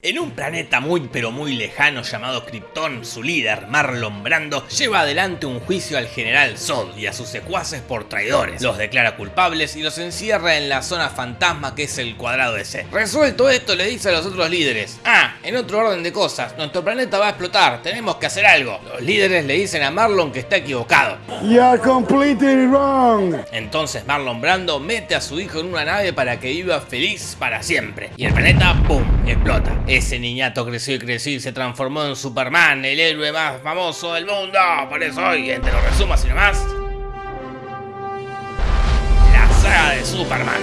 En un planeta muy pero muy lejano llamado Krypton, su líder, Marlon Brando, lleva adelante un juicio al general Zod y a sus secuaces por traidores. Los declara culpables y los encierra en la zona fantasma que es el cuadrado ese. Resuelto esto le dice a los otros líderes, ah, en otro orden de cosas, nuestro planeta va a explotar, tenemos que hacer algo. Los líderes le dicen a Marlon que está equivocado. You're completely wrong. Entonces Marlon Brando mete a su hijo en una nave para que viva feliz para siempre. Y el planeta, ¡pum!, explota. Ese niñato creció y creció y se transformó en Superman, el héroe más famoso del mundo. Por eso hoy, entre los resumos y nomás, la saga de Superman.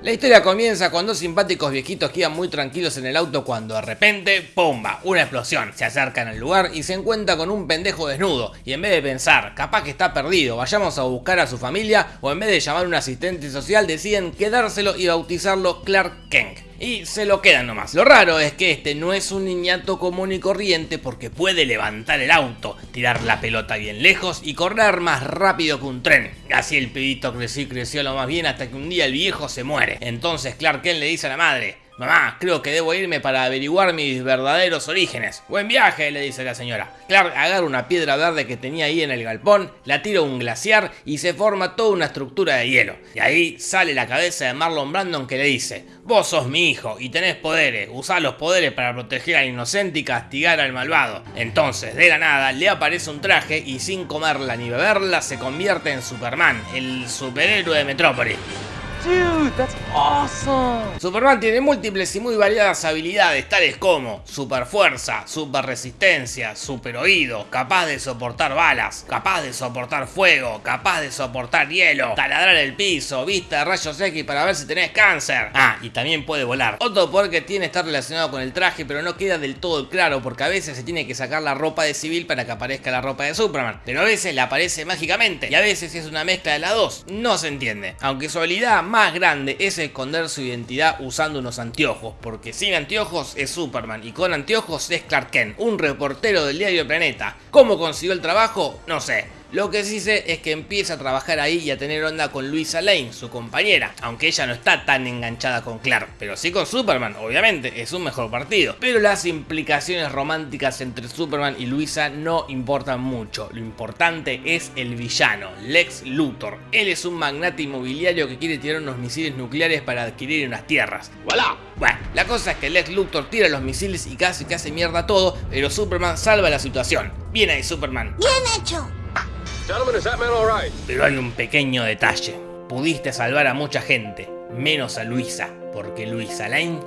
La historia comienza con dos simpáticos viejitos que iban muy tranquilos en el auto cuando de repente, ¡pumba! Una explosión. Se acercan al lugar y se encuentra con un pendejo desnudo. Y en vez de pensar, capaz que está perdido, vayamos a buscar a su familia, o en vez de llamar a un asistente social, deciden quedárselo y bautizarlo Clark Kent y se lo quedan nomás. Lo raro es que este no es un niñato común y corriente porque puede levantar el auto, tirar la pelota bien lejos y correr más rápido que un tren. Así el pibito creció y creció lo más bien hasta que un día el viejo se muere. Entonces Clark Kent le dice a la madre, Mamá, creo que debo irme para averiguar mis verdaderos orígenes. Buen viaje, le dice la señora. Clark agarra una piedra verde que tenía ahí en el galpón, la tira a un glaciar y se forma toda una estructura de hielo. Y ahí sale la cabeza de Marlon Brandon que le dice, vos sos mi hijo y tenés poderes, usá los poderes para proteger al inocente y castigar al malvado. Entonces, de la nada, le aparece un traje y sin comerla ni beberla se convierte en Superman, el superhéroe de Metrópolis. Superman tiene múltiples y muy variadas habilidades tales como super fuerza, super resistencia, super oído, capaz de soportar balas, capaz de soportar fuego, capaz de soportar hielo, taladrar el piso, vista de rayos X para ver si tenés cáncer. Ah, y también puede volar. Otro poder que tiene está relacionado con el traje pero no queda del todo claro porque a veces se tiene que sacar la ropa de civil para que aparezca la ropa de Superman, pero a veces le aparece mágicamente y a veces es una mezcla de las dos, no se entiende. Aunque su habilidad más grande es esconder su identidad usando unos anteojos, porque sin anteojos es Superman y con anteojos es Clark Kent, un reportero del diario Planeta. ¿Cómo consiguió el trabajo? No sé. Lo que sí sé es que empieza a trabajar ahí y a tener onda con Luisa Lane, su compañera, aunque ella no está tan enganchada con Clark, pero sí con Superman, obviamente, es un mejor partido. Pero las implicaciones románticas entre Superman y Luisa no importan mucho, lo importante es el villano, Lex Luthor. Él es un magnate inmobiliario que quiere tirar unos misiles nucleares para adquirir unas tierras. ¡Voilà! Bueno, la cosa es que Lex Luthor tira los misiles y casi que hace mierda todo, pero Superman salva la situación. Bien ahí Superman. Bien hecho. Pero hay un pequeño detalle. Pudiste salvar a mucha gente, menos a Luisa, porque Luisa Lane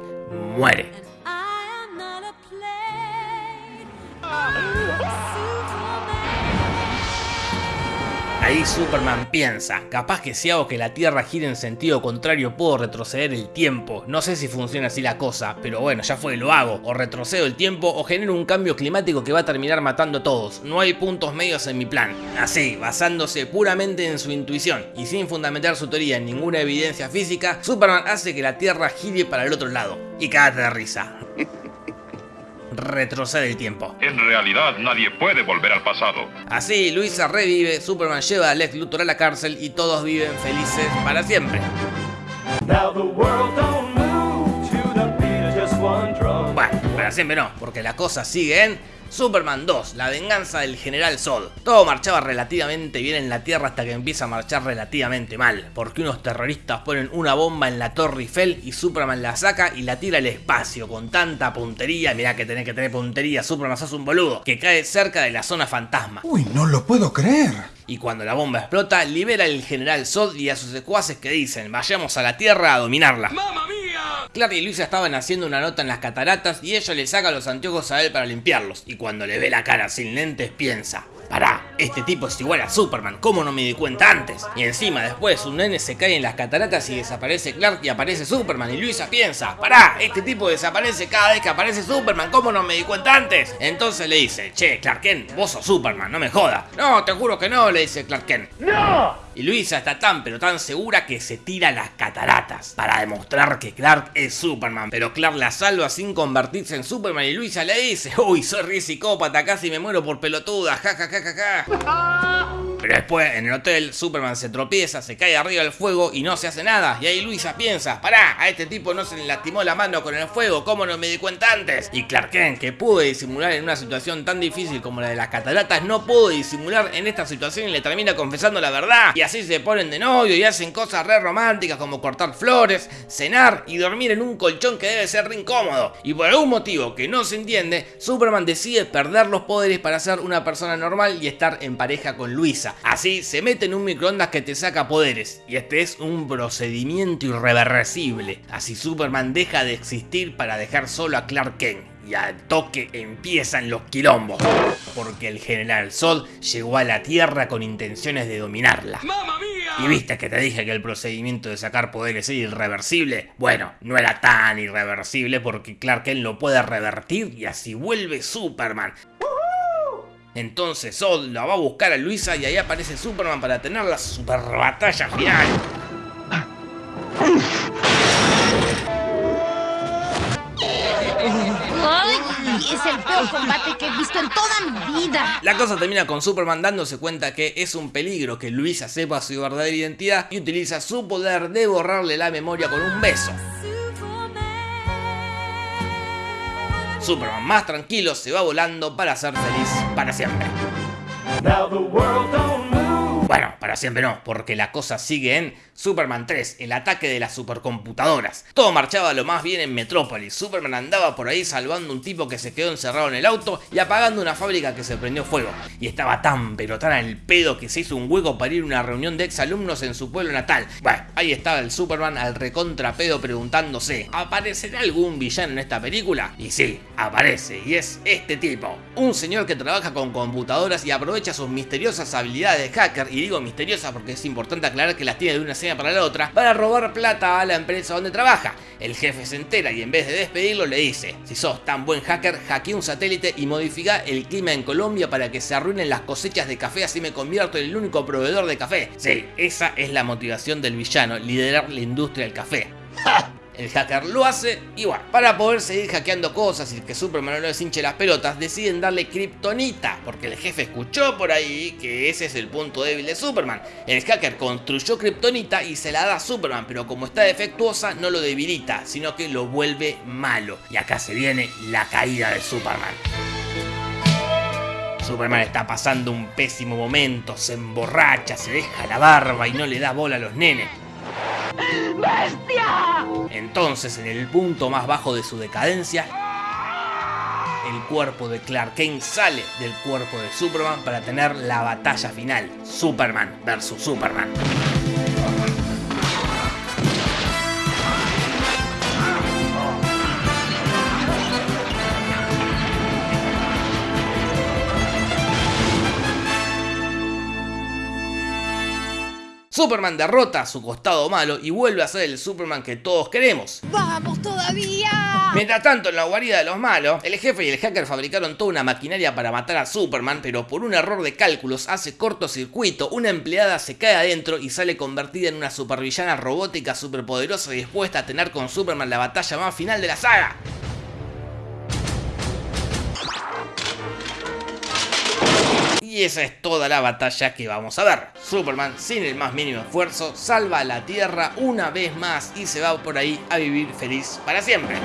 muere. Ahí Superman piensa, capaz que si hago que la Tierra gire en sentido contrario puedo retroceder el tiempo. No sé si funciona así la cosa, pero bueno, ya fue, lo hago. O retrocedo el tiempo o genero un cambio climático que va a terminar matando a todos. No hay puntos medios en mi plan. Así, basándose puramente en su intuición y sin fundamentar su teoría en ninguna evidencia física, Superman hace que la Tierra gire para el otro lado. Y cágate de risa. retrocede el tiempo. En realidad nadie puede volver al pasado. Así, Luisa revive, Superman lleva a Lex Luthor a la cárcel y todos viven felices para siempre. Bueno, para siempre no, porque la cosa sigue en Superman 2, la venganza del general Zod. Todo marchaba relativamente bien en la Tierra hasta que empieza a marchar relativamente mal, porque unos terroristas ponen una bomba en la Torre Eiffel y Superman la saca y la tira al espacio con tanta puntería, mirá que tenés que tener puntería, Superman sos un boludo, que cae cerca de la zona fantasma. Uy, no lo puedo creer. Y cuando la bomba explota, libera al general Zod y a sus secuaces que dicen, vayamos a la Tierra a dominarla. ¡Mamma mía! Clark y Luisa estaban haciendo una nota en las cataratas y ella le saca los anteojos a él para limpiarlos. Y cuando le ve la cara sin lentes piensa, Pará, este tipo es igual a Superman, ¿cómo no me di cuenta antes? Y encima después un nene se cae en las cataratas y desaparece Clark y aparece Superman y Luisa piensa, pará, este tipo desaparece cada vez que aparece Superman, ¿cómo no me di cuenta antes? Entonces le dice, che, Clark Kent, vos sos Superman, no me jodas. No, te juro que no, le dice Clark Kent. ¡No! Y Luisa está tan pero tan segura que se tira las cataratas para demostrar que Clark es Superman. Pero Clark la salva sin convertirse en Superman y Luisa le dice, uy, soy re psicópata, casi me muero por pelotuda, jajaja. Ja, ja, ja, ja. Pero después, en el hotel, Superman se tropieza, se cae arriba del fuego y no se hace nada. Y ahí Luisa piensa, pará, a este tipo no se le lastimó la mano con el fuego, ¿cómo no me di cuenta antes? Y Clark Kent, que pudo disimular en una situación tan difícil como la de las cataratas, no pudo disimular en esta situación y le termina confesando la verdad. Y así se ponen de novio y hacen cosas re románticas como cortar flores, cenar y dormir en un colchón que debe ser re incómodo. Y por algún motivo que no se entiende, Superman decide perder los poderes para ser una persona normal y estar en pareja con Luisa. Así se mete en un microondas que te saca poderes. Y este es un procedimiento irreversible. Así Superman deja de existir para dejar solo a Clark Kent. Y al toque empiezan los quilombos. Porque el General Zod llegó a la Tierra con intenciones de dominarla. Y viste que te dije que el procedimiento de sacar poderes era irreversible. Bueno, no era tan irreversible porque Clark Kent lo puede revertir y así vuelve Superman. Entonces Zod la va a buscar a Luisa y ahí aparece Superman para tener la super batalla final. Es el peor combate que he visto en toda mi vida. La cosa termina con Superman dándose cuenta que es un peligro que Luisa sepa su verdadera identidad y utiliza su poder de borrarle la memoria con un beso. Superman más tranquilo se va volando para ser feliz para siempre. Bueno, para siempre no, porque la cosa sigue en Superman 3, el ataque de las supercomputadoras. Todo marchaba lo más bien en Metrópolis. Superman andaba por ahí salvando un tipo que se quedó encerrado en el auto y apagando una fábrica que se prendió fuego. Y estaba tan pero tan al pedo que se hizo un hueco para ir a una reunión de exalumnos en su pueblo natal. Bueno, ahí estaba el Superman al recontrapedo preguntándose, ¿aparecerá algún villano en esta película? Y sí, aparece, y es este tipo. Un señor que trabaja con computadoras y aprovecha sus misteriosas habilidades de hacker, digo misteriosas porque es importante aclarar que las tiene de una escena para la otra, para robar plata a la empresa donde trabaja. El jefe se entera y en vez de despedirlo le dice, si sos tan buen hacker, hackea un satélite y modifica el clima en Colombia para que se arruinen las cosechas de café así me convierto en el único proveedor de café. Sí, esa es la motivación del villano, liderar la industria del café. El hacker lo hace y bueno, para poder seguir hackeando cosas y que Superman no les hinche las pelotas, deciden darle Kryptonita, porque el jefe escuchó por ahí que ese es el punto débil de Superman. El hacker construyó Kryptonita y se la da a Superman, pero como está defectuosa no lo debilita, sino que lo vuelve malo. Y acá se viene la caída de Superman. Superman está pasando un pésimo momento, se emborracha, se deja la barba y no le da bola a los nenes. Entonces, en el punto más bajo de su decadencia, el cuerpo de Clark Kent sale del cuerpo de Superman para tener la batalla final, Superman versus Superman. Superman derrota a su costado malo y vuelve a ser el Superman que todos queremos. ¡Vamos todavía! Mientras tanto, en la guarida de los malos, el jefe y el hacker fabricaron toda una maquinaria para matar a Superman, pero por un error de cálculos hace cortocircuito, una empleada se cae adentro y sale convertida en una supervillana robótica superpoderosa y dispuesta a tener con Superman la batalla más final de la saga. Y esa es toda la batalla que vamos a ver. Superman, sin el más mínimo esfuerzo, salva a la Tierra una vez más y se va por ahí a vivir feliz para siempre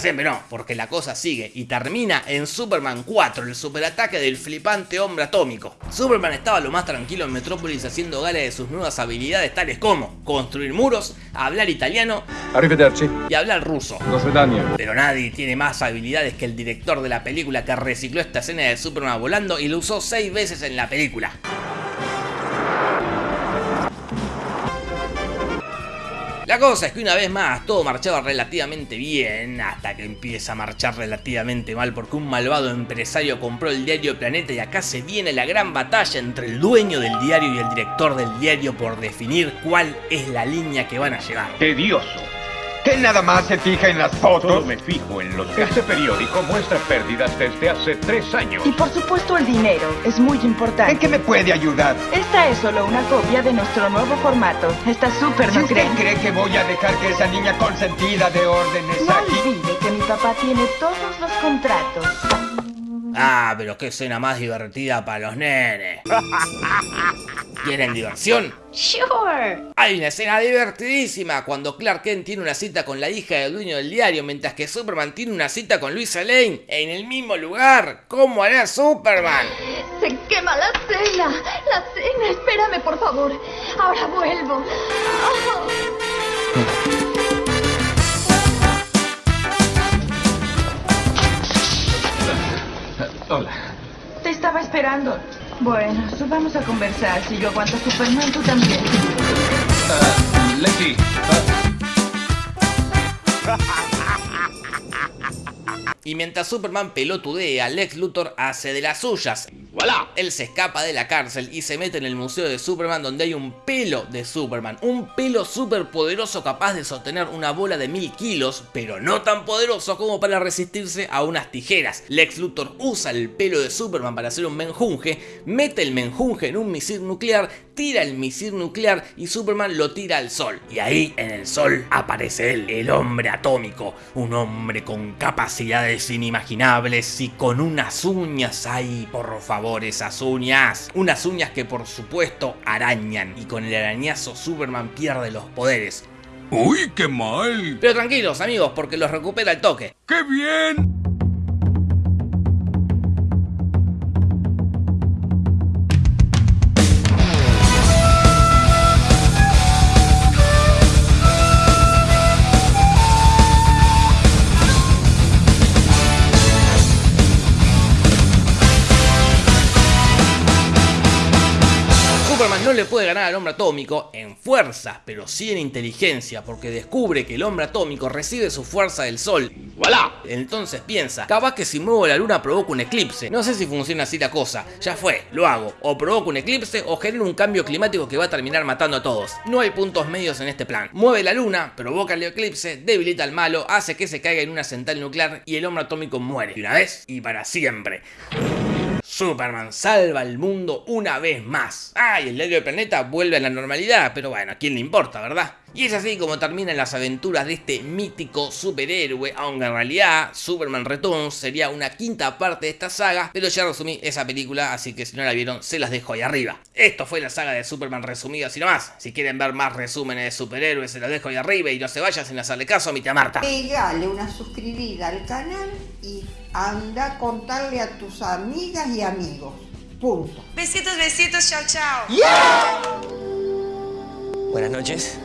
siempre no, porque la cosa sigue y termina en Superman 4, el superataque del flipante hombre atómico. Superman estaba lo más tranquilo en Metrópolis haciendo gala de sus nuevas habilidades tales como construir muros, hablar italiano y hablar ruso. Pero nadie tiene más habilidades que el director de la película que recicló esta escena de Superman volando y lo usó 6 veces en la película. La cosa es que una vez más todo marchaba relativamente bien hasta que empieza a marchar relativamente mal porque un malvado empresario compró el diario Planeta y acá se viene la gran batalla entre el dueño del diario y el director del diario por definir cuál es la línea que van a llevar. Tedioso. ¿Qué nada más se fija en las Solo fotos? me fijo en los Este periódico muestra pérdidas desde hace tres años. Y por supuesto el dinero es muy importante. ¿En qué me puede ayudar? Esta es solo una copia de nuestro nuevo formato. Está súper, Si ¿no creen? cree que voy a dejar que esa niña consentida de órdenes No aquí... olvide que mi papá tiene todos los contratos. Ah, pero qué escena más divertida para los nenes. ¿Quieren diversión? Sure. Hay una escena divertidísima cuando Clark Kent tiene una cita con la hija del dueño del diario, mientras que Superman tiene una cita con Luisa Lane en el mismo lugar. ¿Cómo hará Superman? Se quema la cena. La cena. Espérame, por favor. Ahora vuelvo. Hola. Te estaba esperando. Bueno, subamos a conversar. Si yo aguanto a Superman, tú también. Lexi. Y mientras Superman pelotudea, Lex Luthor hace de las suyas. ¡Voilà! Él se escapa de la cárcel y se mete en el museo de Superman donde hay un pelo de Superman. Un pelo súper poderoso capaz de sostener una bola de mil kilos, pero no tan poderoso como para resistirse a unas tijeras. Lex Luthor usa el pelo de Superman para hacer un menjunje, mete el menjunje en un misil nuclear, tira el misil nuclear y Superman lo tira al sol. Y ahí en el sol aparece él, el hombre atómico, un hombre con capacidades inimaginables y con unas uñas, ay por favor esas uñas, unas uñas que por supuesto arañan y con el arañazo Superman pierde los poderes. ¡Uy, qué mal! Pero tranquilos amigos porque los recupera el toque. ¡Qué bien! No le puede ganar al hombre atómico en fuerza, pero sí en inteligencia, porque descubre que el hombre atómico recibe su fuerza del sol. ¡Voilà! Entonces piensa, capaz que si muevo la luna provoca un eclipse. No sé si funciona así la cosa. Ya fue, lo hago. O provoco un eclipse o genero un cambio climático que va a terminar matando a todos. No hay puntos medios en este plan. Mueve la luna, provoca el eclipse, debilita al malo, hace que se caiga en una central nuclear y el hombre atómico muere. Y una vez y para siempre. Superman salva al mundo una vez más. Ah, y el diario del planeta vuelve a la normalidad, pero bueno, ¿a quién le importa, verdad? Y es así como terminan las aventuras de este mítico superhéroe, aunque en realidad Superman Returns sería una quinta parte de esta saga, pero ya resumí esa película, así que si no la vieron, se las dejo ahí arriba. Esto fue la saga de Superman resumida así nomás. Si quieren ver más resúmenes de superhéroes, se los dejo ahí arriba y no se vayan sin hacerle caso a mi tía Marta. Pegale una suscribida al canal y anda a contarle a tus amigas y amigos. Punto. Besitos, besitos, chao, chao. Buenas noches.